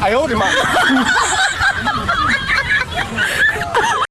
哎呦我的妈